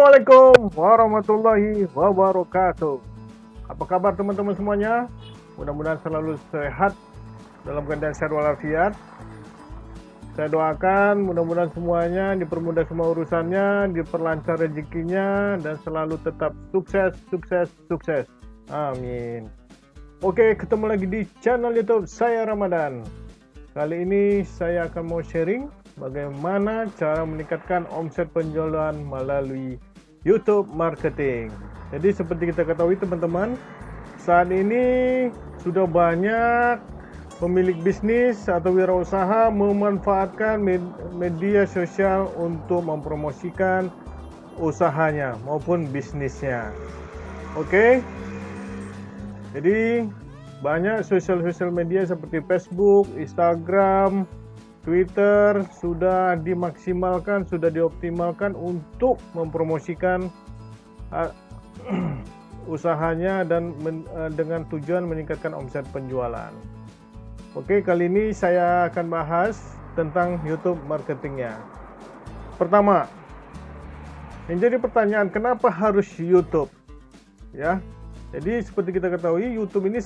Assalamualaikum warahmatullahi wabarakatuh. Apa kabar teman-teman semuanya? Mudah-mudahan selalu sehat dalam keadaan sehat walafiat. Saya doakan mudah-mudahan semuanya dipermudah semua urusannya, diperlancar rezekinya dan selalu tetap sukses, sukses, sukses. Amin. Oke, ketemu lagi di channel YouTube saya Ramadan. Kali ini saya akan mau sharing bagaimana cara meningkatkan omset penjualan melalui YouTube marketing. Jadi seperti kita ketahui teman-teman, saat ini sudah banyak pemilik bisnis atau wirausaha memanfaatkan media sosial untuk mempromosikan usahanya maupun bisnisnya. Oke. Jadi banyak sosial-sosial media seperti Facebook, Instagram, Twitter sudah dimaksimalkan, sudah dioptimalkan untuk mempromosikan uh, usahanya dan uh, dengan tujuan meningkatkan omset penjualan. Oke, kali ini saya akan bahas tentang YouTube marketingnya. Pertama, yang jadi pertanyaan kenapa harus YouTube? Ya, jadi seperti kita ketahui YouTube ini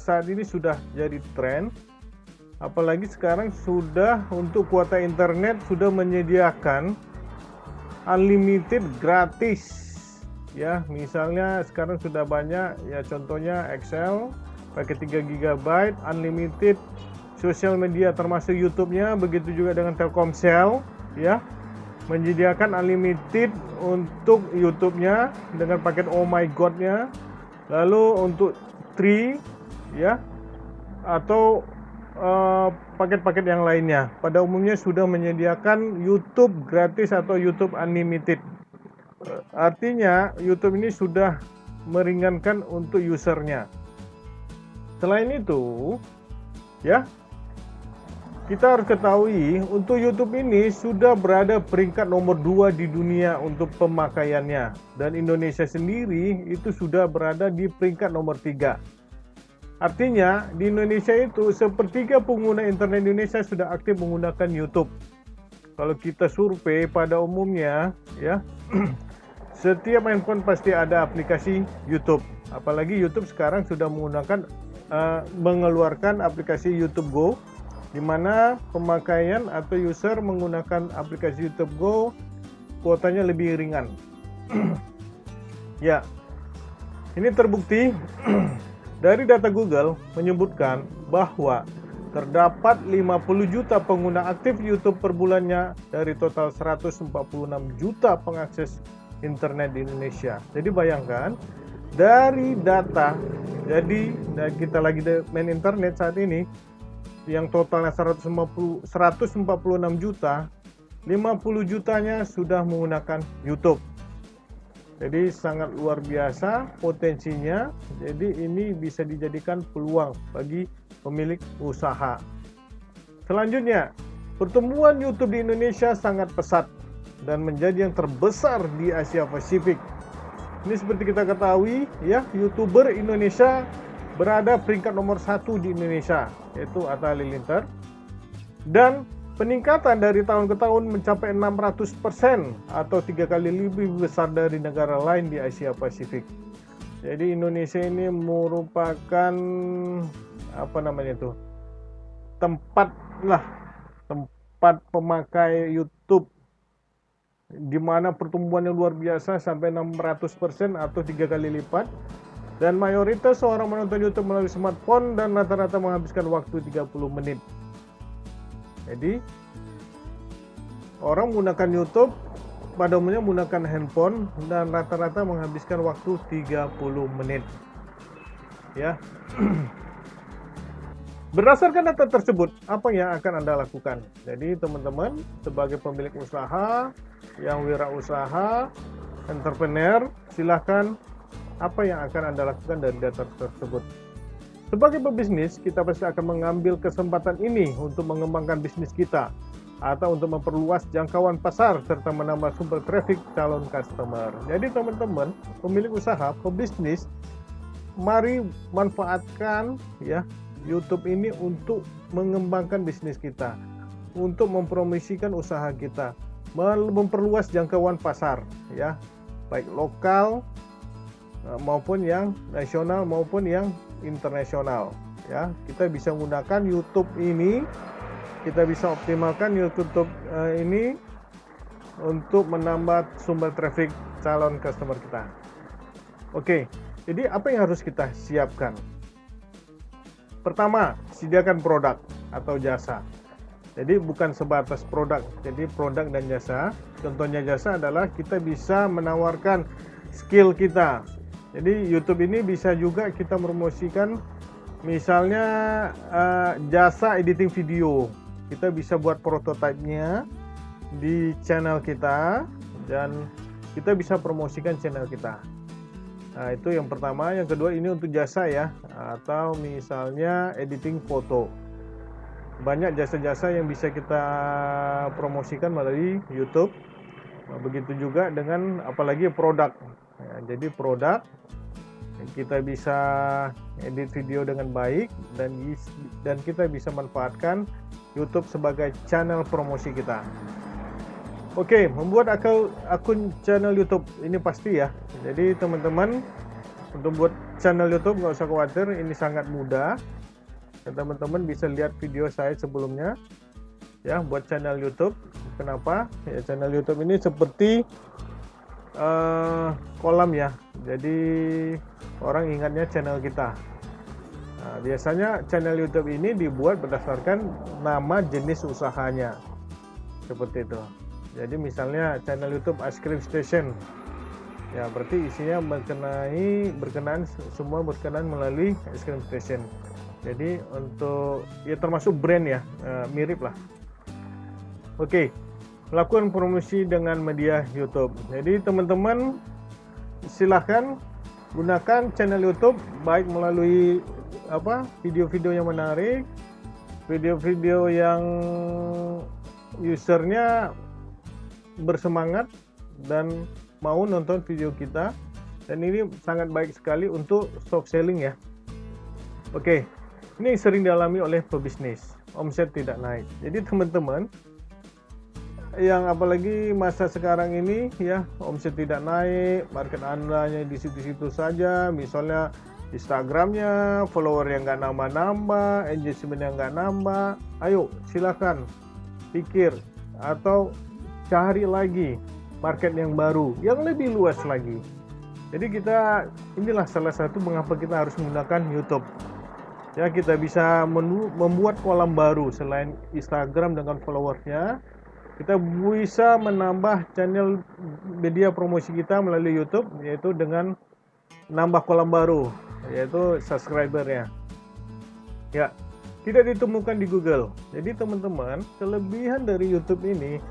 saat ini sudah jadi tren apalagi sekarang sudah untuk kuota internet sudah menyediakan unlimited gratis. Ya misalnya sekarang sudah banyak ya contohnya Excel pakai 3 GB unlimited sosial media termasuk YouTube-nya begitu juga dengan Telkomsel ya. Menyediakan unlimited untuk YouTube-nya dengan paket Oh My God-nya. Lalu untuk Tree ya atau paket-paket uh, yang lainnya. Pada umumnya sudah menyediakan YouTube gratis atau YouTube Unlimited. Uh, artinya YouTube ini sudah meringankan untuk usernya. Selain itu, ya kita harus ketahui untuk YouTube ini sudah berada peringkat nomor 2 di dunia untuk pemakaiannya dan Indonesia sendiri itu sudah berada di peringkat nomor 3 Artinya di Indonesia itu sepertiga pengguna internet Indonesia sudah aktif menggunakan YouTube. Kalau kita survei pada umumnya ya setiap handphone pasti ada aplikasi YouTube. Apalagi YouTube sekarang sudah menggunakan uh, mengeluarkan aplikasi YouTube Go di mana pemakaian atau user menggunakan aplikasi YouTube Go kuotanya lebih ringan. ya. Ini terbukti Dari data Google menyebutkan bahwa terdapat 50 juta pengguna aktif YouTube per bulannya dari total 146 juta pengakses internet di Indonesia. Jadi bayangkan dari data jadi kita lagi main internet saat ini yang totalnya 150 146 juta 50 jutanya sudah menggunakan YouTube jadi sangat luar biasa potensinya. Jadi ini bisa dijadikan peluang bagi pemilik usaha. Selanjutnya, pertumbuhan YouTube di Indonesia sangat pesat dan menjadi yang terbesar di Asia Pasifik. Ini seperti kita ketahui, ya, YouTuber Indonesia berada peringkat nomor satu di Indonesia, yaitu Atta Halilintar. Dan Peningkatan dari tahun ke tahun mencapai 600% atau tiga kali lebih besar dari negara lain di Asia Pasifik. Jadi Indonesia ini merupakan apa namanya itu tempat lah tempat pemakai YouTube di mana pertumbuhannya luar biasa sampai 600% atau tiga kali lipat dan mayoritas orang menonton YouTube melalui smartphone dan rata-rata menghabiskan waktu 30 menit jadi orang menggunakan YouTube pada umumnya menggunakan handphone dan rata-rata menghabiskan waktu 30 menit. Ya. Berdasarkan data tersebut, apa yang akan Anda lakukan? Jadi teman-teman sebagai pemilik usaha, yang wirausaha, entrepreneur, silahkan apa yang akan Anda lakukan dari data tersebut. Sebagai pebisnis, kita pasti akan mengambil kesempatan ini untuk mengembangkan bisnis kita atau untuk memperluas jangkauan pasar serta menambah sumber traffic calon customer. Jadi teman-teman, pemilik usaha, pebisnis, mari manfaatkan ya YouTube ini untuk mengembangkan bisnis kita, untuk mempromosikan usaha kita, memperluas jangkauan pasar ya baik lokal eh, maupun yang nasional maupun yang internasional ya kita bisa menggunakan YouTube ini kita bisa optimalkan YouTube uh, ini untuk menambah sumber traffic calon customer kita oke jadi apa yang harus kita siapkan pertama sediakan produk atau jasa jadi bukan sebatas produk, jadi produk dan jasa. Contohnya jasa adalah kita bisa menawarkan skill kita. Jadi YouTube ini bisa juga kita promosikan misalnya uh, jasa editing video. Kita bisa buat prototipenya di channel kita dan kita bisa promosikan channel kita. Nah, itu yang pertama. Yang kedua ini untuk jasa ya atau misalnya editing foto banyak jasa-jasa yang bisa kita promosikan melalui YouTube. Nah, begitu juga dengan apalagi produk. Ya, jadi produk kita bisa edit video dengan baik dan dan kita bisa manfaatkan YouTube sebagai channel promosi kita. Oke, membuat akun akun channel YouTube ini pasti ya. Jadi teman-teman untuk buat channel YouTube nggak usah khawatir, ini sangat mudah teman-teman bisa lihat video saya sebelumnya ya buat channel YouTube kenapa ya channel YouTube ini seperti uh, kolam ya. Jadi orang ingatnya channel kita. Nah, biasanya channel YouTube ini dibuat berdasarkan nama jenis usahanya. Seperti itu. Jadi misalnya channel YouTube Ice Cream Station. Ya berarti isinya berkenai berkenaan semua berkenaan melalui Ice Cream Station. Jadi untuk ya termasuk brand ya. Uh, mirip lah. Oke. okay. Melakukan promosi dengan media YouTube jadi teman-teman silahkan gunakan channel YouTube baik melalui apa video-video yang menarik video-video yang usernya bersemangat dan mau nonton video kita dan ini sangat baik sekali untuk stock selling ya oke. Ini sering dialami oleh pebisnis, omset tidak naik. Jadi teman-teman, yang apalagi masa sekarang ini ya omset tidak naik, market anda di situ-situ saja, misalnya Instagramnya, follower yang nggak nambah-nambah, engagement yang nggak nambah, ayo silakan pikir atau cari lagi market yang baru, yang lebih luas lagi. Jadi kita inilah salah satu mengapa kita harus menggunakan YouTube. Ya kita bisa membuat kolam baru selain Instagram dengan followersnya kita bisa menambah channel media promosi kita melalui YouTube yaitu dengan nambah kolam baru yaitu subscribernya ya tidak ditemukan di Google jadi teman-teman kelebihan dari YouTube ini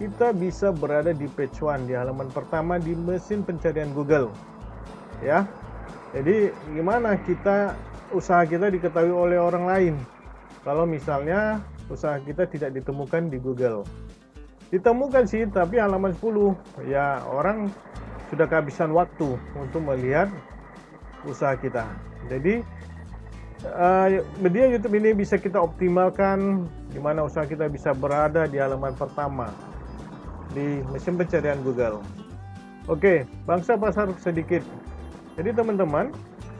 kita bisa berada di page one di halaman pertama di mesin pencarian Google ya jadi gimana kita usaha kita diketahui oleh orang lain. Kalau misalnya usaha kita tidak ditemukan di Google. Ditemukan sih, tapi halaman 10 ya orang sudah kehabisan waktu untuk melihat usaha kita. Jadi uh, media YouTube ini bisa kita optimalkan di mana usaha kita bisa berada di halaman pertama di mesin pencarian Google. Oke, bangsa pasar sedikit. Jadi teman-teman,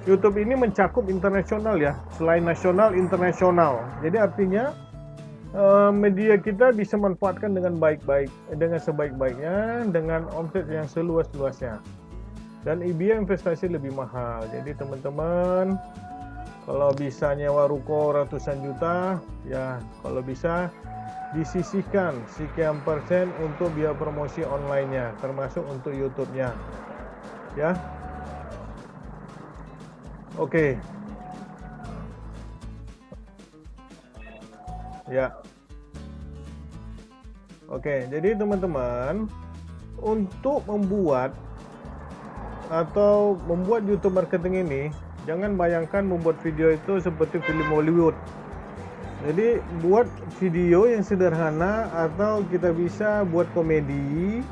YouTube ini mencakup internasional ya, selain nasional, internasional. Jadi artinya uh, media kita bisa manfaatkan dengan baik-baik, dengan sebaik-baiknya, dengan omset yang seluas-luasnya. Dan IBA investasi lebih mahal. Jadi teman-teman, kalau bisa nyewa ruko ratusan juta, ya kalau bisa disisihkan sekian persen untuk biaya promosi online-nya, termasuk untuk YouTube-nya. Ya, Oke. Ya. Oke, jadi teman-teman untuk membuat atau membuat YouTube marketing ini jangan bayangkan membuat video itu seperti film Hollywood. Jadi buat video yang sederhana atau kita bisa buat komedi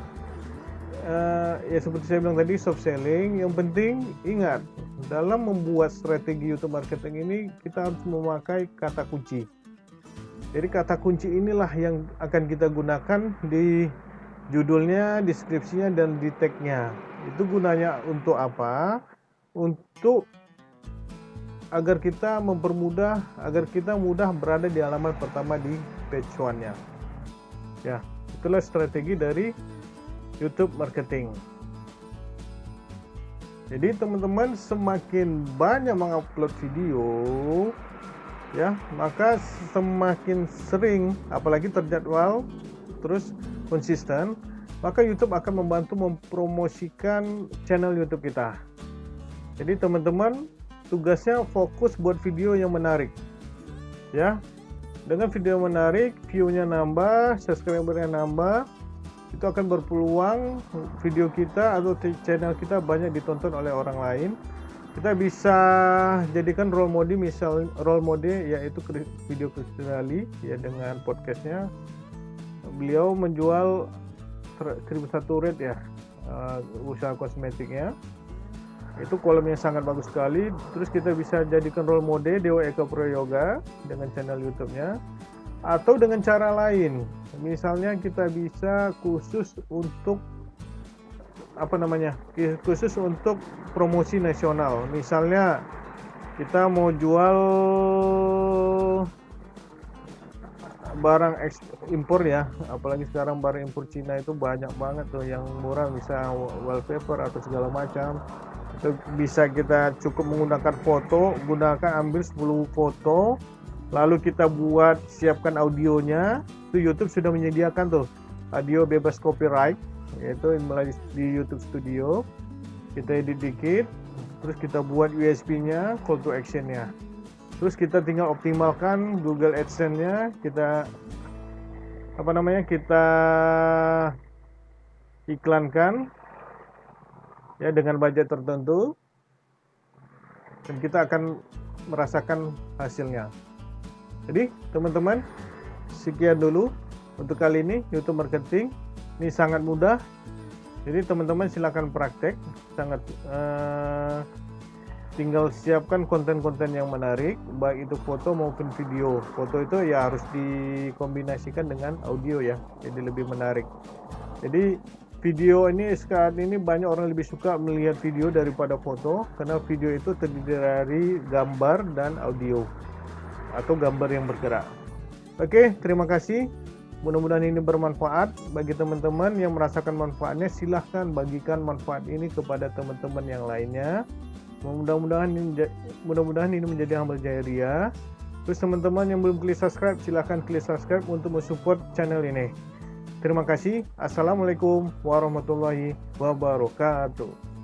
uh, ya seperti saya bilang tadi soft selling yang penting ingat dalam membuat strategi YouTube marketing ini kita harus memakai kata kunci jadi kata kunci inilah yang akan kita gunakan di judulnya, deskripsinya, dan di tagnya. Itu gunanya untuk apa? Untuk agar kita mempermudah, agar kita mudah berada di halaman pertama di page one-nya. Ya, itulah strategi dari YouTube marketing. Jadi teman-teman semakin banyak mengupload video ya, maka semakin sering apalagi terjadwal terus konsisten, maka YouTube akan membantu mempromosikan channel YouTube kita. Jadi teman-teman tugasnya fokus buat video yang menarik. Ya. Dengan video menarik, view-nya nambah, subscriber-nya nambah, itu akan berpeluang video kita atau channel kita banyak ditonton oleh orang lain. Kita bisa jadikan role model misal role model yaitu video Kristinali ya dengan podcastnya. Beliau menjual 1001 rate ya uh, usaha kosmetiknya. Itu kolomnya sangat bagus sekali. Terus kita bisa jadikan role model Dewa Eka Yoga dengan channel YouTube-nya. Atau dengan cara lain. Misalnya kita bisa khusus untuk apa namanya khusus untuk promosi nasional. Misalnya kita mau jual barang impor ya. Apalagi sekarang barang impor Cina itu banyak banget tuh yang murah. Bisa wallpaper atau segala macam. Itu bisa kita cukup menggunakan foto. Gunakan ambil 10 foto. Lalu kita buat siapkan audionya. Itu YouTube sudah menyediakan tuh. Audio bebas copyright yaitu melalui di YouTube Studio. Kita edit dikit. Terus kita buat USB nya call to action nya terus kita tinggal optimalkan Google AdSense nya kita apa namanya kita iklankan ya dengan budget tertentu. Dan kita akan merasakan hasilnya. Jadi teman-teman sekian dulu untuk kali ini YouTube marketing ini sangat mudah. Jadi teman-teman silakan praktek sangat uh, tinggal siapkan konten-konten yang menarik baik itu foto maupun video. Foto itu ya harus dikombinasikan dengan audio ya jadi lebih menarik. Jadi video ini sekarang ini banyak orang lebih suka melihat video daripada foto karena video itu terdiri dari gambar dan audio atau gambar yang bergerak. Oke, terima kasih. Mudah-mudahan ini bermanfaat bagi teman-teman yang merasakan manfaatnya. Silahkan bagikan manfaat ini kepada teman-teman yang lainnya. Mudah-mudahan ini, mudah-mudahan ini menjadi amal jariah. Terus teman-teman yang belum klik subscribe, silahkan klik subscribe untuk mensupport channel ini. Terima kasih. Assalamualaikum warahmatullahi wabarakatuh.